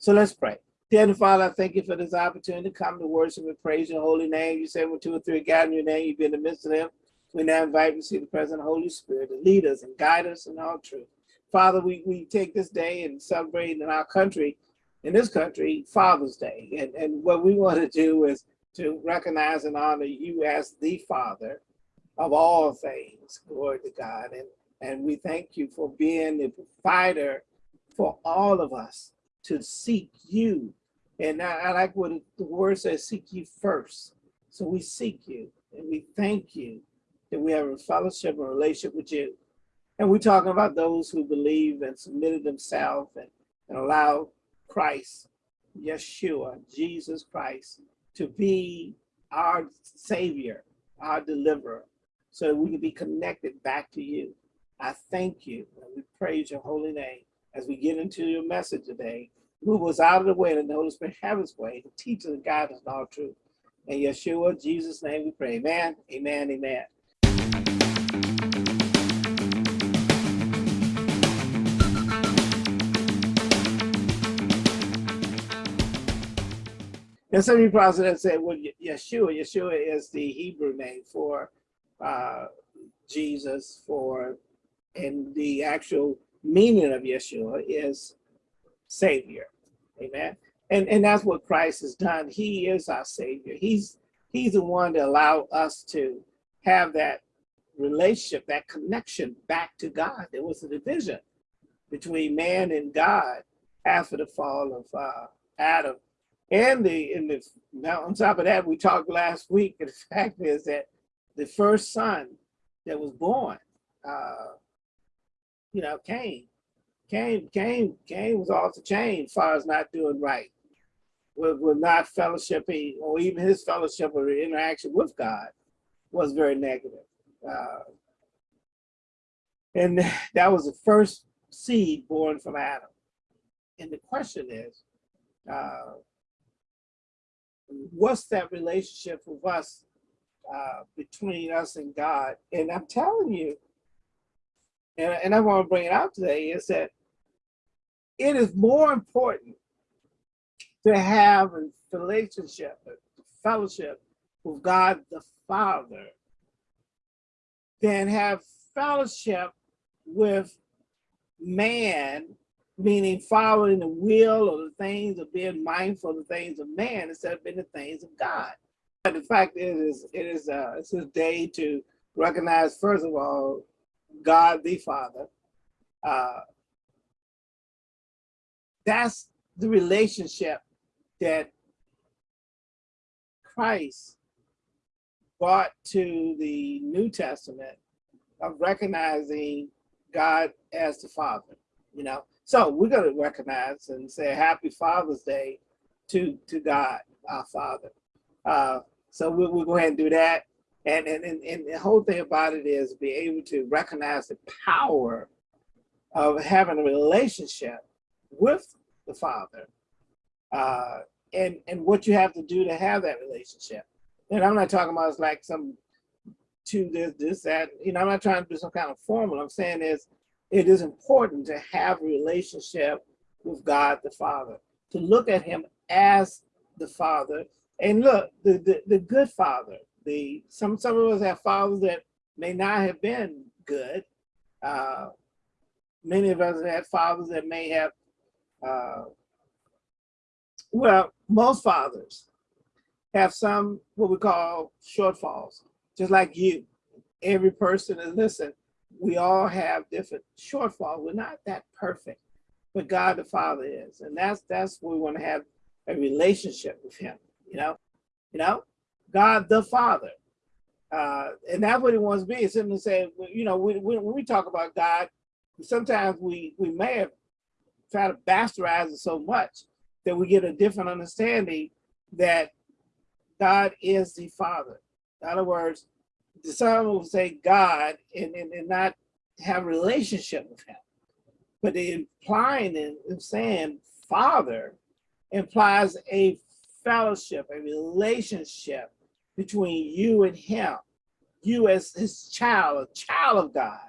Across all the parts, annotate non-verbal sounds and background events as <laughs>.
So let's pray. Dear Father, I thank you for this opportunity to come to worship and praise your holy name. You say when two or three gather in your name, you be in the midst of them. We now invite you to see the present of Holy Spirit to lead us and guide us in all truth. Father, we, we take this day and celebrate in our country, in this country, Father's Day. And, and what we want to do is to recognize and honor you as the Father of all things. Glory to God. And, and we thank you for being the provider for all of us to seek you. And I, I like what the word says, seek you first. So we seek you and we thank you that we have a fellowship and relationship with you. And we're talking about those who believe and submitted themselves and, and allow Christ, Yeshua, Jesus Christ, to be our savior, our deliverer, so that we can be connected back to you. I thank you and we praise your holy name as we get into your message today. Move us out of the way and the Holy Spirit have his way to teach us and guide us in all truth. In Yeshua, Jesus' name we pray. Amen, amen, amen. And some of you probably have said, well, Yeshua, Yeshua is the Hebrew name for uh, Jesus, for, and the actual meaning of Yeshua is Savior. Amen. And, and that's what Christ has done. He is our Savior. He's, he's the one to allow us to have that relationship, that connection back to God. There was a division between man and God after the fall of uh, Adam and the in the now on top of that, we talked last week. And the <laughs> fact is that the first son that was born, uh, you know, Cain, Cain, Cain, Cain was off the chain as far as not doing right. With, with not fellowshipping or even his fellowship or interaction with God was very negative. Uh, and <laughs> that was the first seed born from Adam. And the question is, uh, what's that relationship with us uh, between us and God? And I'm telling you, and, and I want to bring it out today, is that it is more important to have a relationship, a fellowship with God the Father than have fellowship with man meaning following the will or the things of being mindful of the things of man instead of being the things of God. But the fact is, it is uh, it's a day to recognize, first of all, God the Father. Uh, that's the relationship that Christ brought to the New Testament of recognizing God as the Father, you know, so we're going to recognize and say Happy Father's Day to to God, our Father. Uh, so we'll, we'll go ahead and do that. And, and, and, and the whole thing about it is be able to recognize the power of having a relationship with the Father uh, and, and what you have to do to have that relationship. And I'm not talking about it's like some to this, this, that, you know, I'm not trying to do some kind of formula. I'm saying is it is important to have a relationship with God the Father, to look at him as the Father. And look, the, the, the good Father, the some, some of us have fathers that may not have been good. Uh, many of us have had fathers that may have, uh, well, most fathers have some what we call shortfalls, just like you. Every person is, listen, we all have different shortfalls. We're not that perfect, but God the Father is. And that's that's where we want to have a relationship with him, you know, you know, God the Father. Uh, and that's what he wants to be. It's him to say, you know, when, when we talk about God, sometimes we, we may have tried to bastardize it so much that we get a different understanding that God is the Father. In other words, the son will say God and, and, and not have relationship with him. But the implying and saying father implies a fellowship, a relationship between you and him. You as his child, a child of God,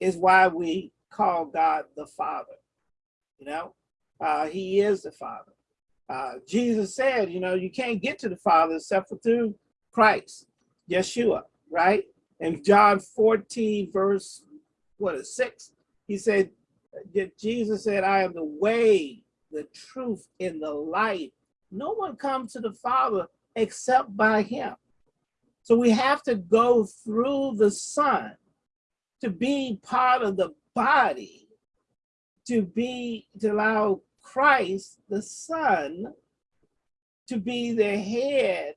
is why we call God the Father, you know? Uh, he is the Father. Uh, Jesus said, you know, you can't get to the Father except for through Christ, Yeshua, right? In John 14, verse, what is six? He said, Jesus said, I am the way, the truth, and the light. No one comes to the Father except by him. So we have to go through the Son to be part of the body, to be, to allow Christ, the Son, to be the head,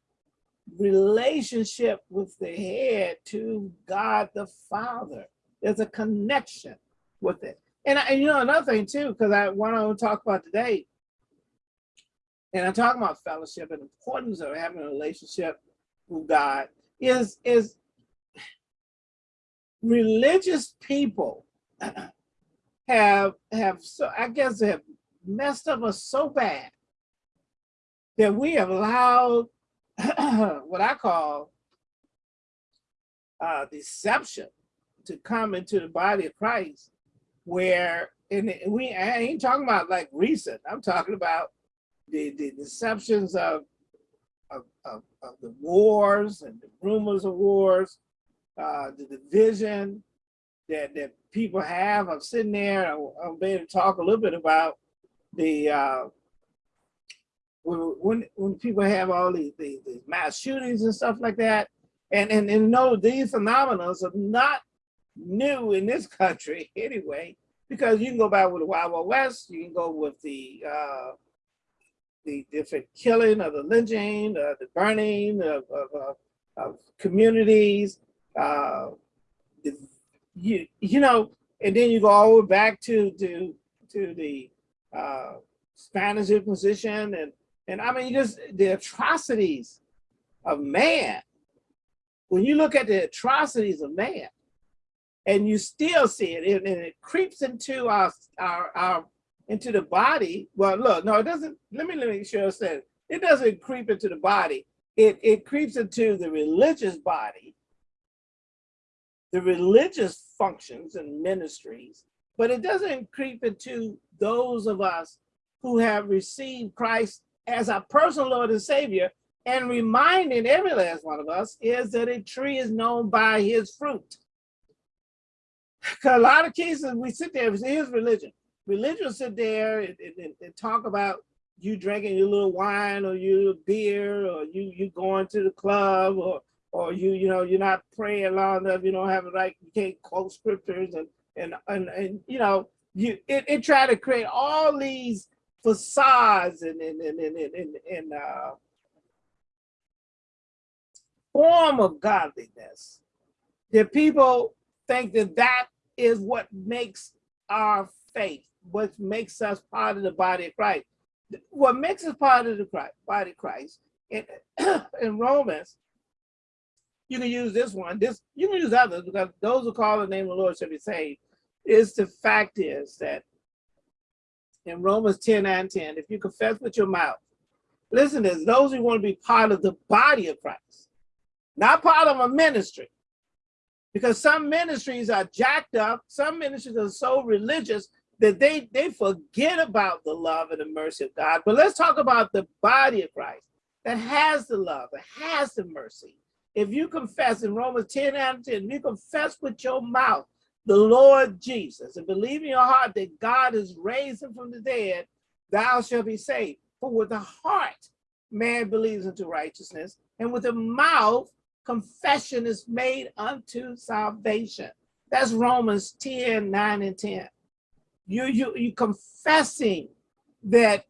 relationship with the head to God the Father. There's a connection with it. And, and you know, another thing too, because I want to talk about today, and I'm talking about fellowship and importance of having a relationship with God is, is religious people <clears throat> have, have so, I guess have messed up us so bad that we have allowed <clears throat> what I call uh, deception to come into the body of Christ where and we I ain't talking about like recent. I'm talking about the, the deceptions of, of, of, of the wars and the rumors of wars uh, the division that, that people have. I'm sitting there I'm able to talk a little bit about the uh, when when people have all these, these, these mass shootings and stuff like that, and and and no, these phenomena are not new in this <laughs> country anyway, because you can go back with the Wild Wild West, you can go with the uh, the different killing of the lynching, uh, the burning of, of, of, of communities, uh, you you know, and then you go all the way back to to to the uh, Spanish Inquisition and and I mean just the atrocities of man. When you look at the atrocities of man, and you still see it, and, and it creeps into our, our our into the body. Well, look, no, it doesn't. Let me let me sure I said it doesn't creep into the body. It it creeps into the religious body, the religious functions and ministries, but it doesn't creep into those of us who have received Christ as our personal Lord and Savior and reminding every last one of us is that a tree is known by his fruit. Because a lot of cases we sit there, here's religion. Religion sit there and, and, and, talk about you drinking your little wine or your beer or you you going to the club or or you you know you're not praying long enough, you don't have it right, you can't quote scriptures and and and, and you know you it, it try to create all these facades and and and and, and, and uh, form of godliness that people think that that is what makes our faith, what makes us part of the body of Christ. What makes us part of the Christ, body of Christ in, <clears throat> in Romans, you can use this one, this you can use others because those who call the name of the Lord shall be saved. Is the fact is that in Romans 10 and 10, if you confess with your mouth, listen to this, those who want to be part of the body of Christ, not part of a ministry, because some ministries are jacked up, some ministries are so religious that they, they forget about the love and the mercy of God. But let's talk about the body of Christ that has the love, that has the mercy. If you confess in Romans 10 and 10, you confess with your mouth the Lord Jesus and believe in your heart that God has raised him from the dead, thou shalt be saved. For with the heart man believes unto righteousness, and with the mouth confession is made unto salvation. That's Romans 10, 9 and 10. You, you, you confessing that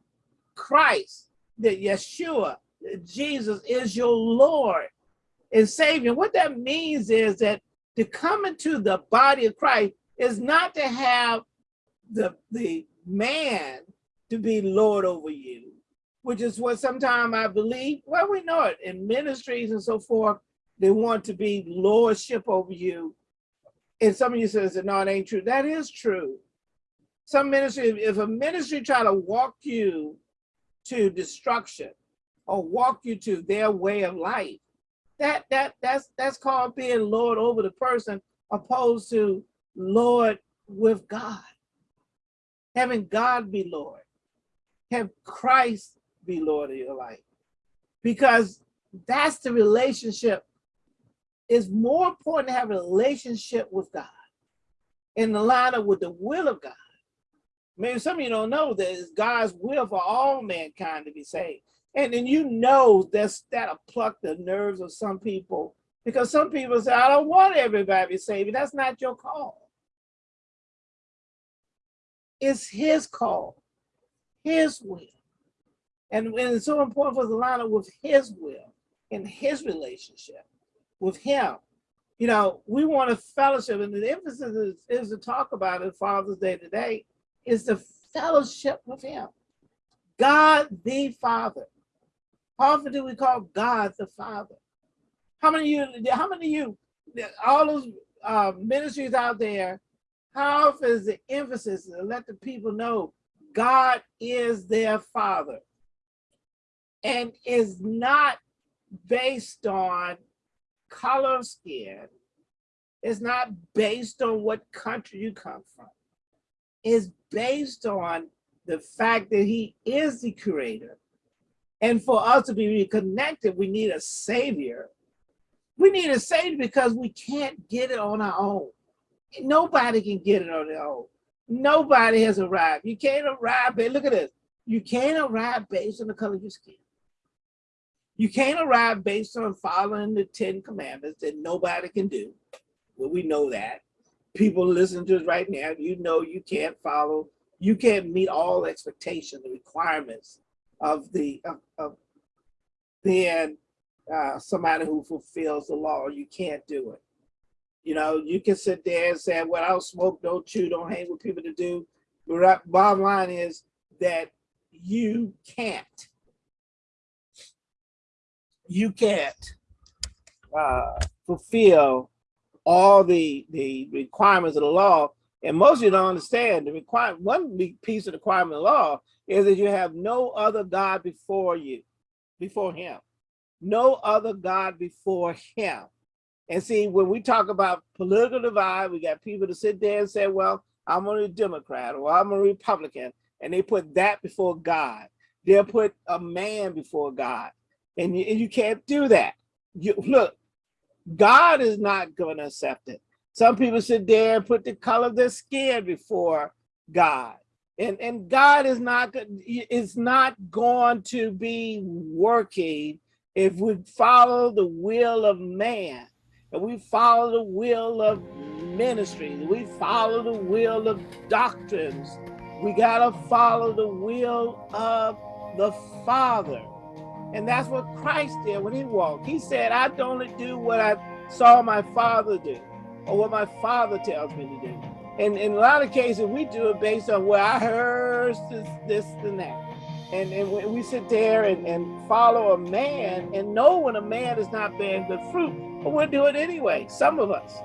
Christ, that Yeshua, that Jesus is your Lord and Savior. What that means is that to come into the body of Christ is not to have the, the man to be Lord over you, which is what sometimes I believe, well, we know it in ministries and so forth, they want to be lordship over you. And some of you says that no, it ain't true. That is true. Some ministry, if a ministry try to walk you to destruction or walk you to their way of life, that that that's that's called being Lord over the person, opposed to Lord with God. Having God be Lord. have Christ be Lord of your life. Because that's the relationship. It's more important to have a relationship with God in the line up with the will of God. Maybe some of you don't know that it's God's will for all mankind to be saved. And then you know that's that'll pluck the nerves of some people because some people say, I don't want everybody saved. That's not your call. It's his call, his will. And, and it's so important for us to line up with his will and his relationship with him. You know, we want a fellowship, and the emphasis is, is to talk about it Father's Day today, is the fellowship with him. God the Father. How often do we call God the Father? How many of you, how many of you, all those uh, ministries out there, how often is the emphasis to let the people know God is their Father and is not based on color of skin. It's not based on what country you come from. It's based on the fact that he is the creator. And for us to be reconnected, we need a savior. We need a savior because we can't get it on our own. Nobody can get it on their own. Nobody has arrived. You can't arrive, look at this. You can't arrive based on the color of your skin. You can't arrive based on following the 10 commandments that nobody can do. Well, we know that. People listening to us right now, you know you can't follow, you can't meet all expectations, the requirements of the of, of being uh, somebody who fulfills the law. You can't do it. You know, you can sit there and say, well, I don't smoke, don't chew, don't hang with people to do. But bottom line is that you can't you can't uh, fulfill all the the requirements of the law. And most of you don't understand the requirement. One piece of the requirement of the law is that you have no other God before you, before him. No other God before him. And see, when we talk about political divide, we got people to sit there and say, well, I'm a Democrat or I'm a Republican, and they put that before God. They'll put a man before God and you, and you can't do that. You look, God is not going to accept it. Some people sit there and put the color of their skin before God. And, and God is not is not going to be working if we follow the will of man and we follow the will of ministry, we follow the will of doctrines. We got to follow the will of the Father. And that's what Christ did when he walked. He said, I don't do what I saw my father do or what my father tells me to do. And in a lot of cases, we do it based on what I heard this, this, and that. And, and we sit there and, and follow a man and know when a man is not bearing good fruit, but we'll do it anyway, some of us.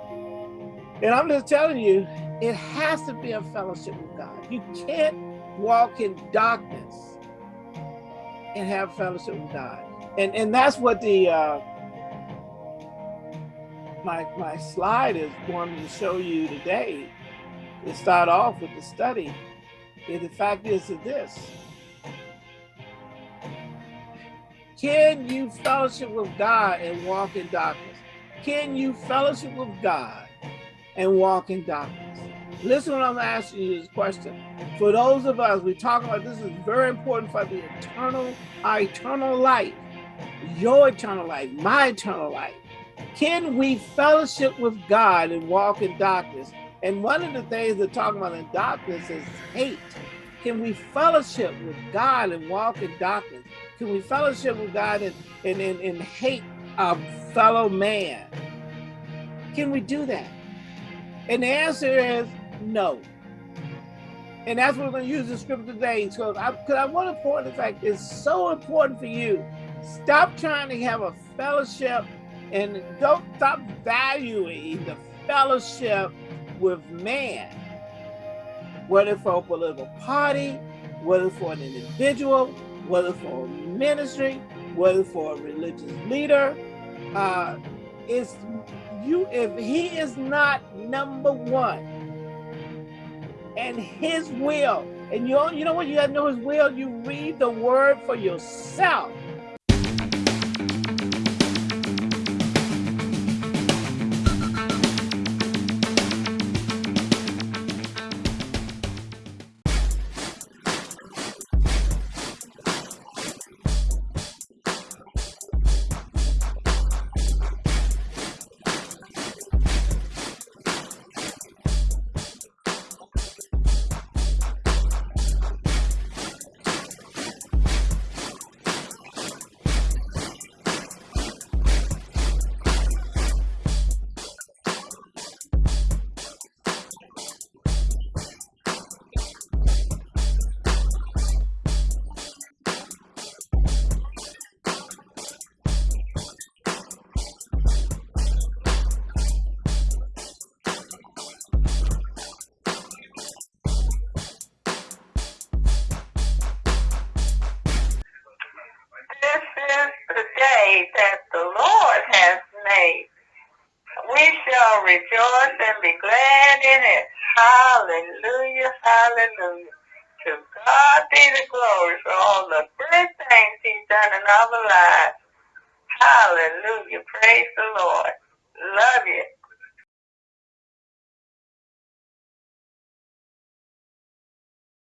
And I'm just telling you, it has to be a fellowship with God. You can't walk in darkness and have fellowship with God. And and that's what the uh, my my slide is going to show you today. To start off with the study, is the fact is that this. Can you fellowship with God and walk in darkness? Can you fellowship with God and walk in darkness? Listen what I'm asking you is this question. For those of us, we talk about this is very important for the eternal, our eternal life, your eternal life, my eternal life. Can we fellowship with God and walk in darkness? And one of the things they're talking about in darkness is hate. Can we fellowship with God and walk in darkness? Can we fellowship with God and, and, and, and hate our fellow man? Can we do that? And the answer is no. And that's what we're going to use the scripture today. Because I, I want to point the fact it's so important for you. Stop trying to have a fellowship and don't stop valuing the fellowship with man. Whether for a political party, whether for an individual, whether for a ministry, whether for a religious leader. Uh, it's you if he is not number one and his will And you, you know what? You got to know His will. You read the Word for yourself. That the Lord has made. We shall rejoice and be glad in it. Hallelujah, hallelujah. To God be the glory for all the great things he's done in our lives. Hallelujah. Praise the Lord. Love you.